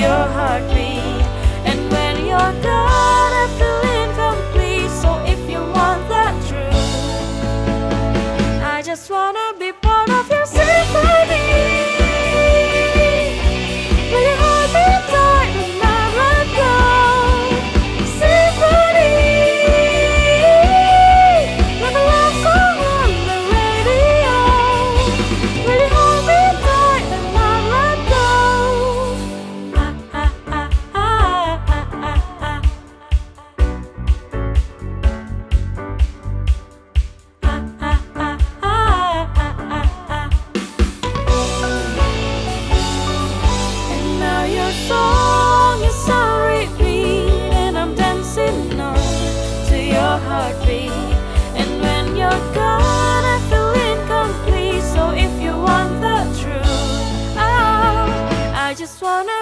your heartbeat. And when you're done. wanna